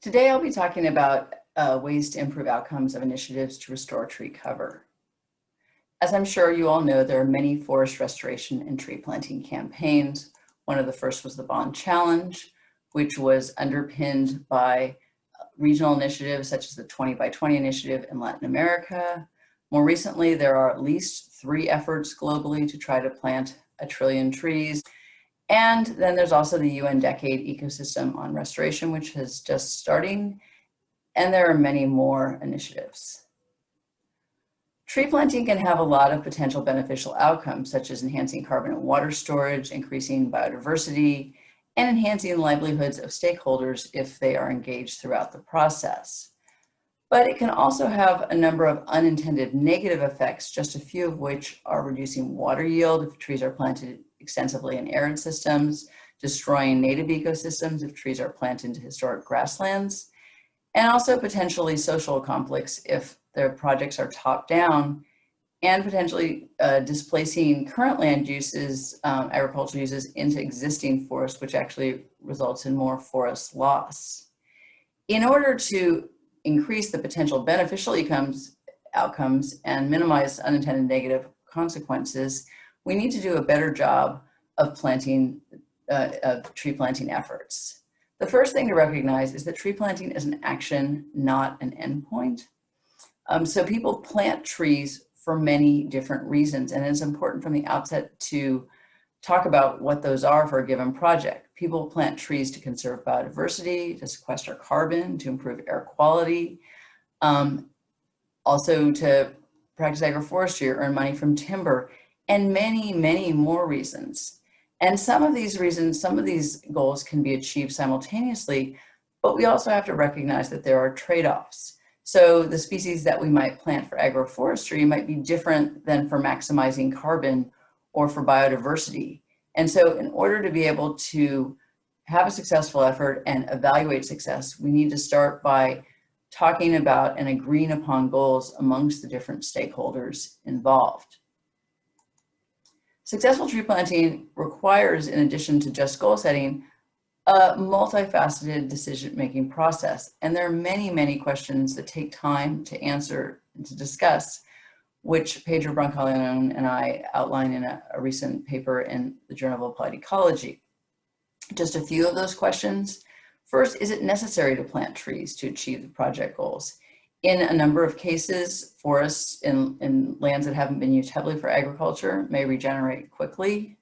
Today I'll be talking about uh, ways to improve outcomes of initiatives to restore tree cover. As I'm sure you all know, there are many forest restoration and tree planting campaigns. One of the first was the Bonn Challenge, which was underpinned by regional initiatives such as the 20 by 20 initiative in Latin America. More recently, there are at least three efforts globally to try to plant a trillion trees. And then there's also the UN Decade Ecosystem on Restoration, which is just starting. And there are many more initiatives. Tree planting can have a lot of potential beneficial outcomes, such as enhancing carbon and water storage, increasing biodiversity, and enhancing livelihoods of stakeholders if they are engaged throughout the process. But it can also have a number of unintended negative effects, just a few of which are reducing water yield if trees are planted extensively in arid systems, destroying native ecosystems if trees are planted into historic grasslands, and also potentially social conflicts if their projects are top down and potentially uh, displacing current land uses, um, agricultural uses into existing forests, which actually results in more forest loss. In order to increase the potential beneficial outcomes, outcomes and minimize unintended negative consequences, we need to do a better job of planting, uh, of tree planting efforts. The first thing to recognize is that tree planting is an action, not an endpoint. Um, so people plant trees for many different reasons, and it's important from the outset to talk about what those are for a given project. People plant trees to conserve biodiversity, to sequester carbon, to improve air quality, um, also to practice agroforestry or earn money from timber, and many, many more reasons. And some of these reasons, some of these goals can be achieved simultaneously, but we also have to recognize that there are trade-offs. So the species that we might plant for agroforestry might be different than for maximizing carbon or for biodiversity. And so in order to be able to have a successful effort and evaluate success, we need to start by talking about and agreeing upon goals amongst the different stakeholders involved. Successful tree planting requires, in addition to just goal setting, a multifaceted decision-making process. And there are many, many questions that take time to answer and to discuss, which Pedro Brancalion and I outline in a, a recent paper in the Journal of Applied Ecology. Just a few of those questions. First, is it necessary to plant trees to achieve the project goals? In a number of cases, forests in, in lands that haven't been used heavily for agriculture may regenerate quickly.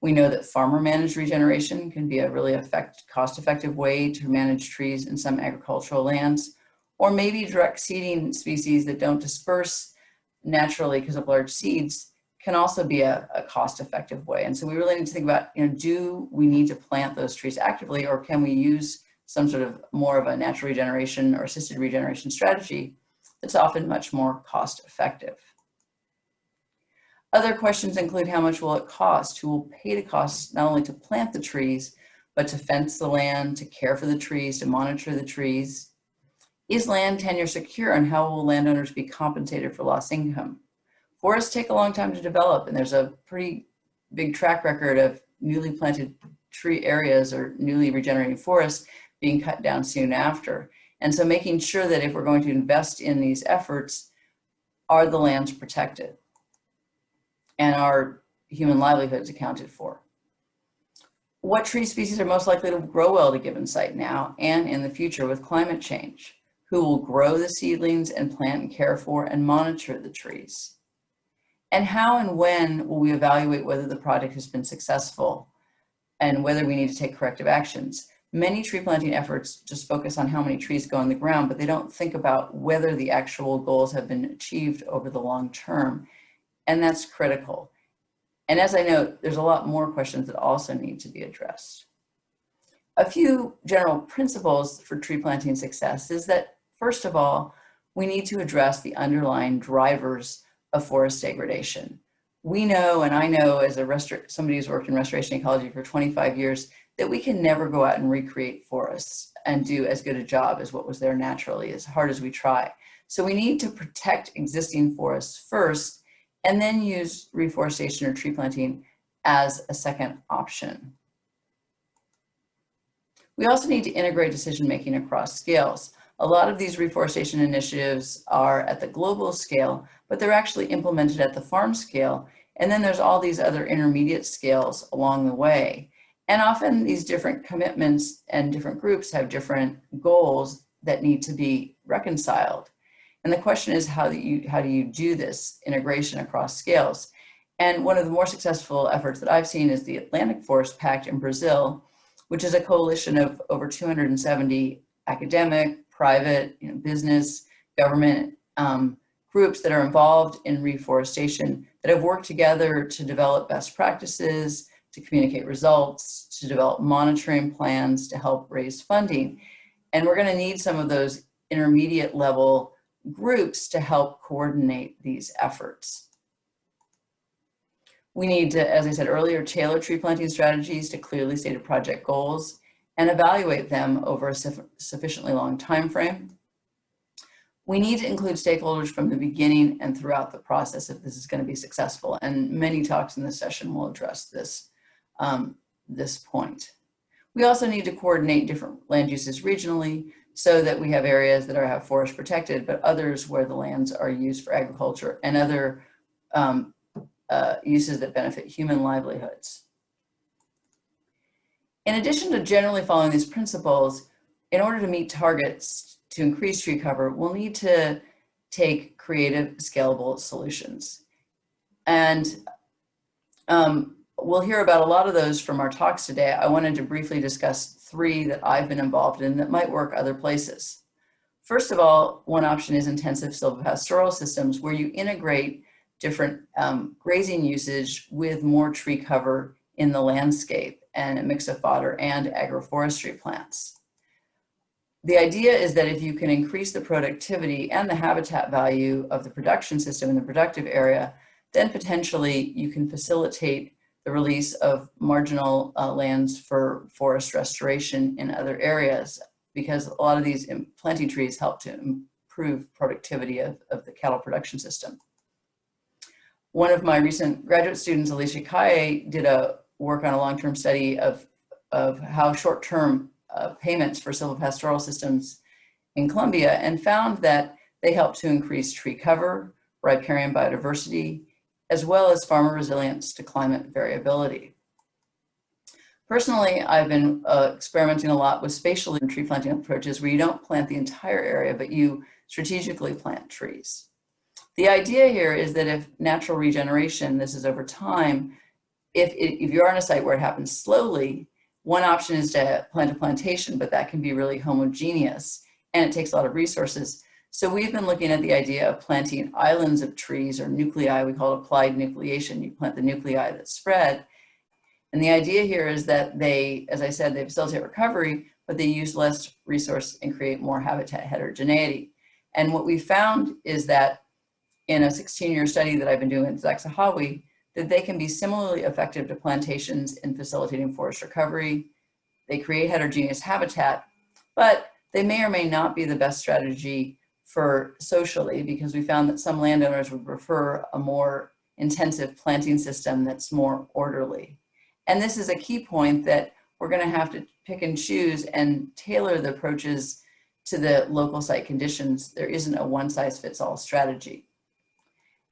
We know that farmer managed regeneration can be a really effect, cost-effective way to manage trees in some agricultural lands, or maybe direct seeding species that don't disperse naturally because of large seeds can also be a, a cost-effective way. And so we really need to think about, you know, do we need to plant those trees actively or can we use some sort of more of a natural regeneration or assisted regeneration strategy that's often much more cost effective. Other questions include how much will it cost? Who will pay the cost not only to plant the trees, but to fence the land, to care for the trees, to monitor the trees? Is land tenure secure and how will landowners be compensated for lost income? Forests take a long time to develop and there's a pretty big track record of newly planted tree areas or newly regenerating forests being cut down soon after. And so making sure that if we're going to invest in these efforts, are the lands protected and are human livelihoods accounted for? What tree species are most likely to grow well at a given site now and in the future with climate change? Who will grow the seedlings and plant and care for and monitor the trees? And how and when will we evaluate whether the project has been successful and whether we need to take corrective actions? Many tree planting efforts just focus on how many trees go in the ground, but they don't think about whether the actual goals have been achieved over the long term. And that's critical. And as I note, there's a lot more questions that also need to be addressed. A few general principles for tree planting success is that, first of all, we need to address the underlying drivers of forest degradation. We know, and I know as a somebody who's worked in restoration ecology for 25 years, that we can never go out and recreate forests and do as good a job as what was there naturally, as hard as we try. So we need to protect existing forests first and then use reforestation or tree planting as a second option. We also need to integrate decision-making across scales. A lot of these reforestation initiatives are at the global scale, but they're actually implemented at the farm scale. And then there's all these other intermediate scales along the way. And often these different commitments and different groups have different goals that need to be reconciled. And the question is, how do you, how do, you do this integration across scales? And one of the more successful efforts that I've seen is the Atlantic Forest Pact in Brazil, which is a coalition of over 270 academic, private, you know, business, government um, groups that are involved in reforestation that have worked together to develop best practices, to communicate results, to develop monitoring plans to help raise funding. And we're gonna need some of those intermediate level groups to help coordinate these efforts. We need to, as I said earlier, tailor tree planting strategies to clearly stated project goals and evaluate them over a sufficiently long time frame. We need to include stakeholders from the beginning and throughout the process if this is going to be successful. And many talks in this session will address this, um, this point. We also need to coordinate different land uses regionally so that we have areas that are have forest protected, but others where the lands are used for agriculture and other um, uh, uses that benefit human livelihoods. In addition to generally following these principles, in order to meet targets to increase tree cover, we'll need to take creative, scalable solutions. And um, we'll hear about a lot of those from our talks today. I wanted to briefly discuss three that I've been involved in that might work other places. First of all, one option is intensive silvopastoral systems where you integrate different um, grazing usage with more tree cover in the landscape and a mix of fodder and agroforestry plants. The idea is that if you can increase the productivity and the habitat value of the production system in the productive area, then potentially you can facilitate the release of marginal uh, lands for forest restoration in other areas because a lot of these planting trees help to improve productivity of, of the cattle production system one of my recent graduate students, Alicia Calle, did a work on a long-term study of, of how short-term uh, payments for silvopastoral systems in Colombia and found that they help to increase tree cover, riparian biodiversity, as well as farmer resilience to climate variability. Personally, I've been uh, experimenting a lot with spatial tree planting approaches where you don't plant the entire area, but you strategically plant trees. The idea here is that if natural regeneration, this is over time, if, if you're on a site where it happens slowly, one option is to plant a plantation, but that can be really homogeneous and it takes a lot of resources. So we've been looking at the idea of planting islands of trees or nuclei, we call it applied nucleation. You plant the nuclei that spread. And the idea here is that they, as I said, they facilitate recovery, but they use less resource and create more habitat heterogeneity. And what we found is that in a 16-year study that I've been doing at Zaksahawi that they can be similarly effective to plantations in facilitating forest recovery. They create heterogeneous habitat, but they may or may not be the best strategy for socially because we found that some landowners would prefer a more intensive planting system that's more orderly. And this is a key point that we're gonna have to pick and choose and tailor the approaches to the local site conditions. There isn't a one size fits all strategy.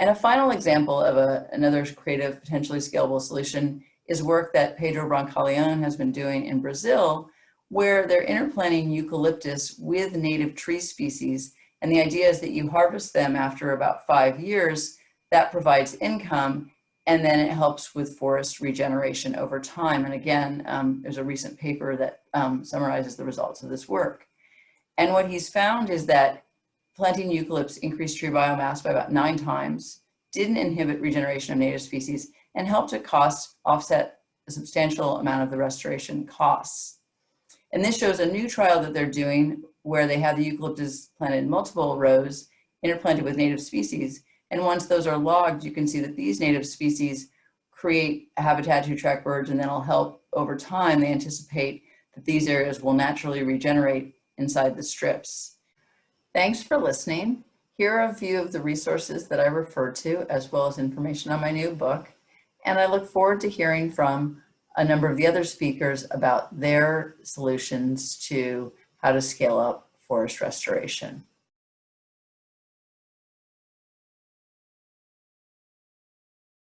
And a final example of a, another creative, potentially scalable solution is work that Pedro Brancalion has been doing in Brazil, where they're interplanting eucalyptus with native tree species. And the idea is that you harvest them after about five years, that provides income, and then it helps with forest regeneration over time. And again, um, there's a recent paper that um, summarizes the results of this work. And what he's found is that planting eucalypts increased tree biomass by about nine times, didn't inhibit regeneration of native species, and helped to cost offset a substantial amount of the restoration costs. And this shows a new trial that they're doing where they have the eucalyptus planted in multiple rows, interplanted with native species. And once those are logged, you can see that these native species create a habitat to attract birds and then it'll help over time. They anticipate that these areas will naturally regenerate inside the strips. Thanks for listening. Here are a few of the resources that I refer to, as well as information on my new book. And I look forward to hearing from a number of the other speakers about their solutions to how to scale up forest restoration.